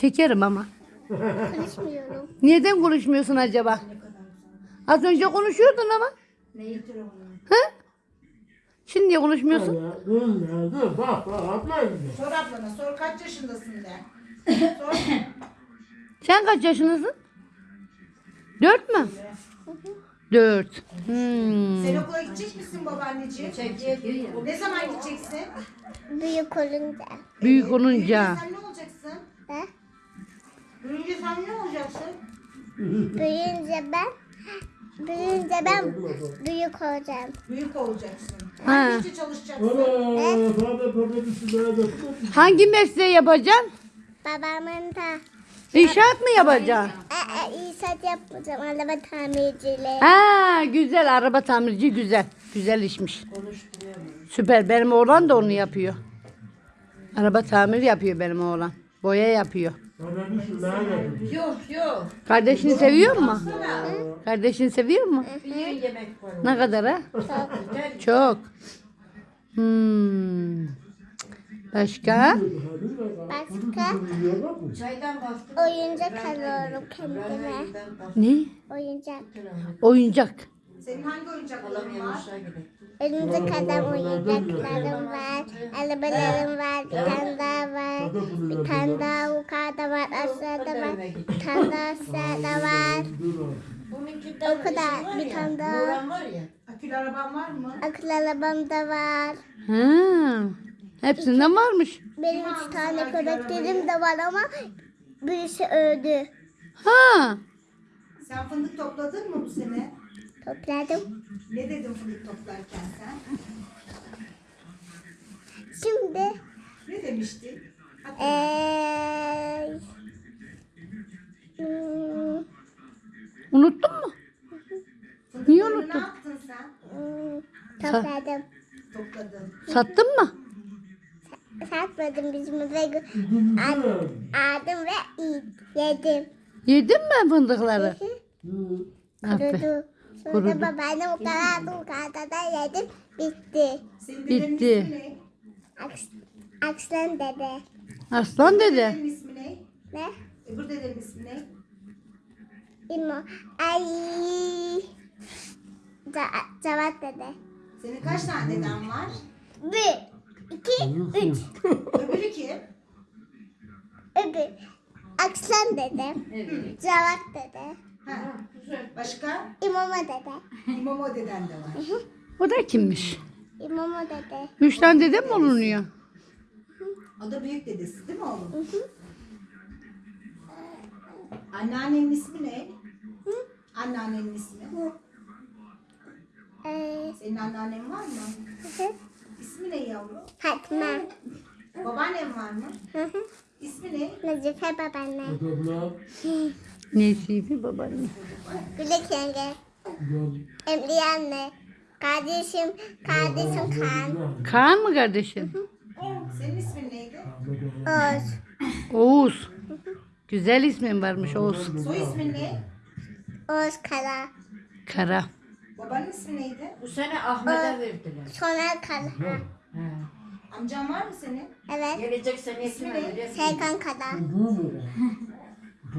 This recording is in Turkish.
Çekerim ama. Konuşmuyorum. Neden konuşmuyorsun acaba? Az önce konuşuyordun ama. Hı? Şimdi niye konuşmuyorsun? Sor ablana sor kaç yaşındasın de. Sor. Sen kaç yaşındasın? Dört mü? Dört. Hmm. Sen okula gidecek misin babaanneciğim? Ne zaman gideceksin? Büyük olunca. Büyük olunca. Sen ne? Büyüyünce sen ne olacaksın? Büyüyünce ben büyüyünce ben büyük olacağım. Büyük olacaksın. Ha. Hangi işte çalışacaksın? Hangi mesleği yapacaksın? Babamın da İnşaat mı yapacaksın? e, e, İsat yapmayacağım. Araba tamirciliği. Ha güzel araba tamirci güzel. Güzel işmiş. Süper benim oğlan da onu yapıyor. Araba tamir yapıyor benim oğlan. Boya yapıyor. Yok yok. Kardeşini seviyor mu? Kardeşini seviyor mu? Bir yemek var. Ne kadar ha? Çok. Hmm. Başka? Başka Çaydan bastım. oyuncak alıyorum kendime. Ne? Oyuncak. Oyuncak. Senin hangi oyuncakların var? Örümcek adam oyuncaklarım var. Arabalarım var. Bir tane daha var. Bir tane daha yukarıda var. Aşağıda var. Bir tane daha aşağıda var. O kadar. Bir tane daha. Nuran var ya. Akülü araban var mı? Akıl arabam da var. Ha. Hepsinden varmış. Benim üç tane köpeklerim de var ama birisi öldü. Ha. Sen fındık topladın mı bu sene? Topladım. Ne dedin fındık toplarken sen? Şimdi Ne demiştin? Eee hmm, Unuttun mu? niye Fındıklarını unuttun? Ne yaptın sen? hmm, topladım. Topladın. Sattın mı? Satmadım bizim eve aldım ve yedim. Yedin mi fındıkları? Aferin. Kurudu. Sonra Kurudu. babaannem karardı yukarıda da yedim. Bitti. Bitti. Aks, Akslan dede. Aslan dede. Dedenin ismi ne? Ne? Öbür dedenin ismi ne? İmo. Ay. Ca Cevat dede. Senin kaç tane deden var? Bir, iki, üç. Öbürü kim? Öbür. Akslan dede. Cevat dede. Ha. Başka? İmama dede. İmamo deden de var. O da kimmiş? İmama dede. Üç tane dede mi olunuyor? O da büyük dedesi değil mi oğlum? Anneannenin ismi ne? Anneannenin ismi. Ee, Senin anneannen var mı? İsmi ne yavrum? Fatma. Babaannen var mı? Hı hı. İsmi ne? Nazife babaanne. Nesibi babaanne. Gülek yenge. Emriye anne. Kardeşim, kardeşim Kaan. Kaan mı kardeşin? Senin ismin neydi? Oğuz. Oğuz. Güzel ismin varmış Oğuz. Soy ismin ne? Oğuz Kara. Kara. Babanın ismi neydi? Bu sene Ahmet'e verdiler. Soner Kara. He. Amcan var mı senin? Evet. Gelecek sene kime vereceğiz? Serkan Kara.